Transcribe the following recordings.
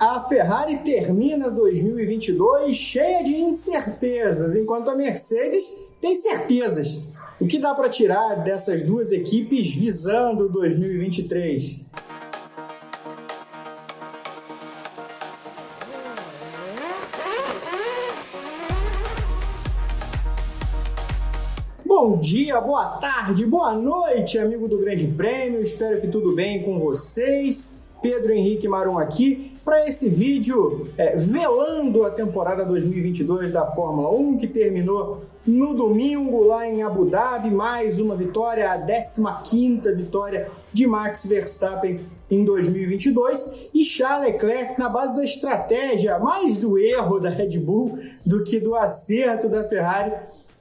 A Ferrari termina 2022 cheia de incertezas, enquanto a Mercedes tem certezas. O que dá para tirar dessas duas equipes visando 2023? Bom dia, boa tarde, boa noite, amigo do Grande Prêmio. Espero que tudo bem com vocês. Pedro Henrique Marum aqui para esse vídeo é, velando a temporada 2022 da Fórmula 1 que terminou no domingo lá em Abu Dhabi, mais uma vitória, a 15ª vitória de Max Verstappen em 2022 e Charles Leclerc na base da estratégia, mais do erro da Red Bull do que do acerto da Ferrari,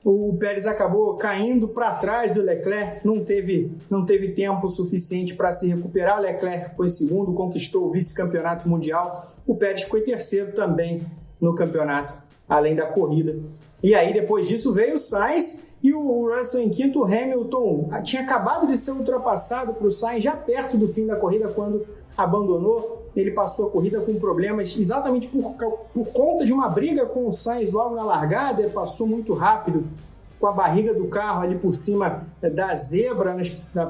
o Pérez acabou caindo para trás do Leclerc, não teve, não teve tempo suficiente para se recuperar. Leclerc foi segundo, conquistou o vice-campeonato mundial. O Pérez foi terceiro também no campeonato, além da corrida. E aí, depois disso, veio o Sainz e o Russell em quinto. O Hamilton tinha acabado de ser ultrapassado para o Sainz já perto do fim da corrida, quando abandonou ele passou a corrida com problemas exatamente por, por conta de uma briga com o Sainz logo na largada, ele passou muito rápido com a barriga do carro ali por cima da zebra nas, na,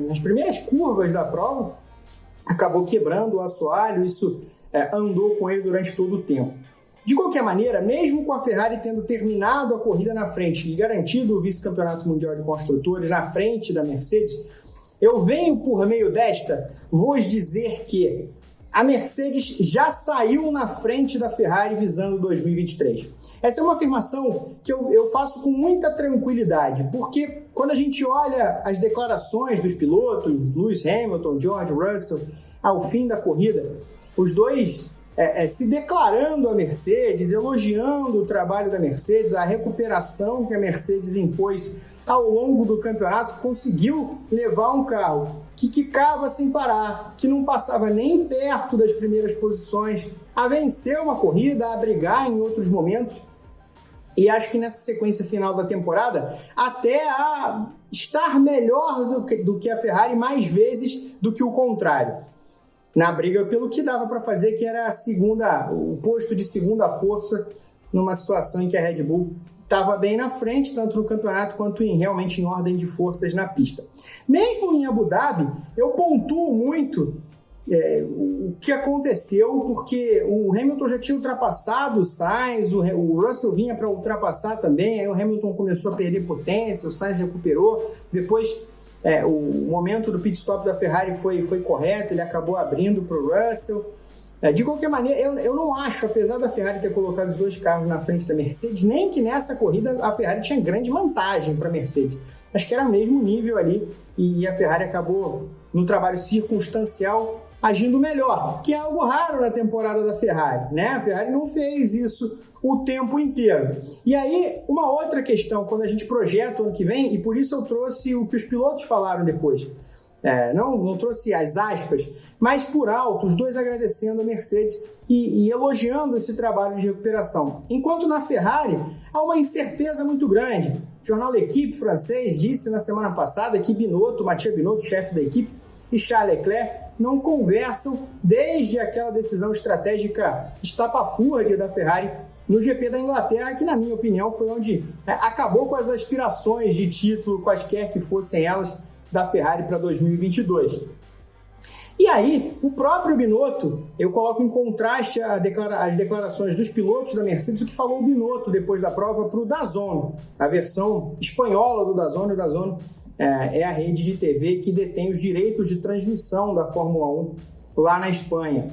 nas primeiras curvas da prova, acabou quebrando o assoalho, isso é, andou com ele durante todo o tempo. De qualquer maneira, mesmo com a Ferrari tendo terminado a corrida na frente e garantido o vice-campeonato mundial de construtores na frente da Mercedes, eu venho por meio desta vos dizer que a Mercedes já saiu na frente da Ferrari visando 2023. Essa é uma afirmação que eu, eu, faço com muita tranquilidade, porque quando a gente olha as declarações dos pilotos, Lewis Hamilton, George Russell, ao fim da corrida, os dois é, é, se declarando a Mercedes, elogiando o trabalho da Mercedes, a recuperação que a Mercedes impôs ao longo do campeonato, conseguiu levar um carro que quicava sem parar, que não passava nem perto das primeiras posições, a vencer uma corrida, a brigar em outros momentos. E acho que nessa sequência final da temporada, até a estar melhor do que, do que a Ferrari mais vezes do que o contrário. Na briga pelo que dava para fazer, que era a segunda, o posto de segunda força numa situação em que a Red Bull estava bem na frente, tanto no campeonato quanto em, realmente em ordem de forças na pista. Mesmo em Abu Dhabi, eu pontuo muito é, o que aconteceu, porque o Hamilton já tinha ultrapassado o Sainz, o, o Russell vinha para ultrapassar também, aí o Hamilton começou a perder potência, o Sainz recuperou, depois é, o momento do pit stop da Ferrari foi, foi correto, ele acabou abrindo para o Russell, de qualquer maneira, eu, eu não acho, apesar da Ferrari ter colocado os dois carros na frente da Mercedes, nem que nessa corrida a Ferrari tinha grande vantagem para a Mercedes. Acho que era o mesmo nível ali e a Ferrari acabou, no trabalho circunstancial, agindo melhor, que é algo raro na temporada da Ferrari, né? A Ferrari não fez isso o tempo inteiro. E aí, uma outra questão, quando a gente projeta o ano que vem, e por isso eu trouxe o que os pilotos falaram depois. É, não, não trouxe as aspas, mas por alto, os dois agradecendo a Mercedes e, e, elogiando esse trabalho de recuperação. Enquanto na Ferrari há uma incerteza muito grande. O jornal da equipe francês disse na semana passada que Binotto, Mathieu Binotto, chefe da equipe, e Charles Leclerc não conversam desde aquela decisão estratégica estapafúrdia da Ferrari no GP da Inglaterra, que na minha opinião foi onde é, acabou com as aspirações de título, quaisquer que fossem elas, da Ferrari para 2022. E aí, o próprio Binotto, eu coloco em contraste declara as declarações dos pilotos da Mercedes, o que falou o Binotto depois da prova para o Dazon, a versão espanhola do Dazon. O Dazon é, é a rede de TV que detém os direitos de transmissão da Fórmula 1 lá na Espanha.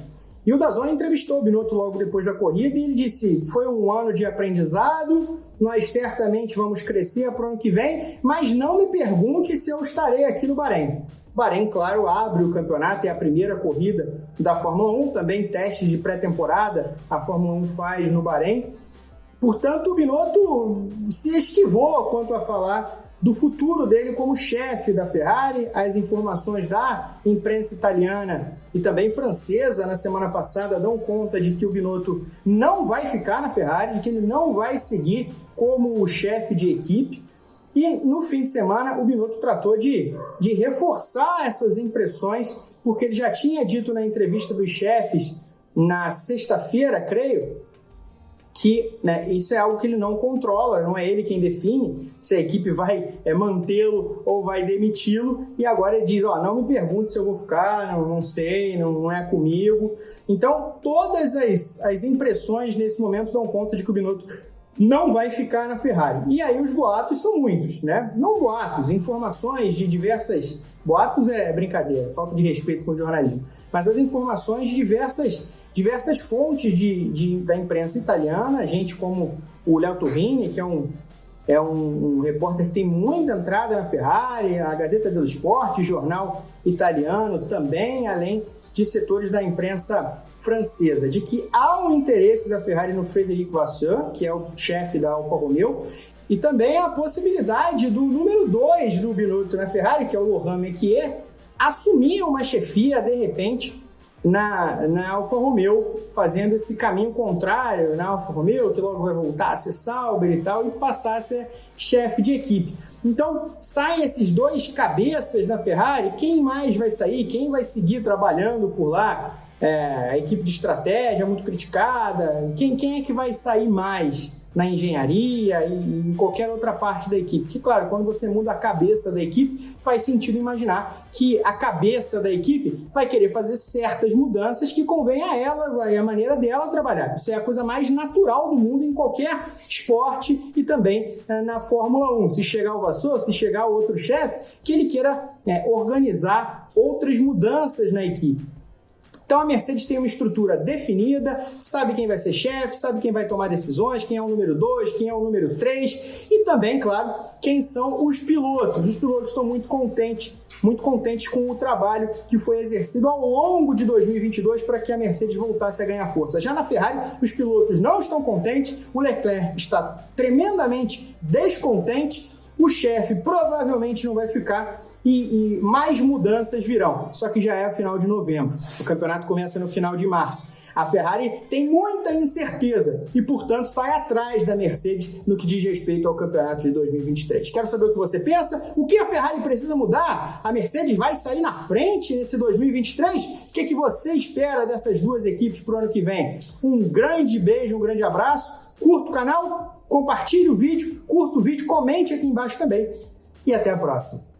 E o Dazon entrevistou o Binotto logo depois da corrida e ele disse: foi um ano de aprendizado, nós certamente vamos crescer para o ano que vem, mas não me pergunte se eu estarei aqui no Bahrein. Bahrein, claro, abre o campeonato, é a primeira corrida da Fórmula 1, também testes de pré-temporada a Fórmula 1 faz no Bahrein. Portanto, o Binotto se esquivou quanto a falar do futuro dele como chefe da Ferrari. As informações da imprensa italiana e também francesa na semana passada dão conta de que o Binotto não vai ficar na Ferrari, de que ele não vai seguir como o chefe de equipe. E no fim de semana o Binotto tratou de, de reforçar essas impressões, porque ele já tinha dito na entrevista dos chefes na sexta-feira, creio, que né, isso é algo que ele não controla, não é ele quem define se a equipe vai é, mantê-lo ou vai demiti-lo, e agora ele diz, ó, não me pergunte se eu vou ficar, não, não sei, não, não, é comigo. Então, todas as, as impressões nesse momento dão conta de que o Binotto não vai ficar na Ferrari. E aí os boatos são muitos, né? Não boatos, informações de diversas... Boatos é brincadeira, falta de respeito com o jornalismo. Mas as informações de diversas diversas fontes de, de, da imprensa italiana, gente como o Léo Torrini, que é um, é um, um, repórter que tem muita entrada na Ferrari, a Gazeta dello Sport, jornal italiano também, além de setores da imprensa francesa, de que há um interesse da Ferrari no Frederic Vasseur, que é o chefe da Alfa Romeo, e também a possibilidade do número 2 do Binotto na Ferrari, que é o Laurent Mekier, assumir uma chefia de repente na, na Alfa Romeo, fazendo esse caminho contrário na Alfa Romeo, que logo vai voltar a ser Sauber e tal, e passar a ser chefe de equipe. Então, saem esses dois cabeças da Ferrari, quem mais vai sair? Quem vai seguir trabalhando por lá? É, a equipe de estratégia muito criticada, quem, quem é que vai sair mais? Na engenharia e em qualquer outra parte da equipe. Que, claro, quando você muda a cabeça da equipe, faz sentido imaginar que a cabeça da equipe vai querer fazer certas mudanças que convém a ela e a maneira dela trabalhar. Isso é a coisa mais natural do mundo em qualquer esporte e também é, na Fórmula 1. Se chegar o Vassour, se chegar outro chefe, que ele queira é, organizar outras mudanças na equipe. Então a Mercedes tem uma estrutura definida, sabe quem vai ser chefe, sabe quem vai tomar decisões, quem é o número 2, quem é o número 3 e também, claro, quem são os pilotos. Os pilotos estão muito contentes, muito contentes com o trabalho que foi exercido ao longo de 2022 para que a Mercedes voltasse a ganhar força. Já na Ferrari, os pilotos não estão contentes, o Leclerc está tremendamente descontente o chefe provavelmente não vai ficar e, e, mais mudanças virão. Só que já é a final de novembro. O campeonato começa no final de março. A Ferrari tem muita incerteza e, portanto, sai atrás da Mercedes no que diz respeito ao campeonato de 2023. Quero saber o que você pensa. O que a Ferrari precisa mudar? A Mercedes vai sair na frente nesse 2023? O que, é que você espera dessas duas equipes para o ano que vem? Um grande beijo, um grande abraço. Curta o canal, compartilhe o vídeo, curta o vídeo, comente aqui embaixo também. E até a próxima.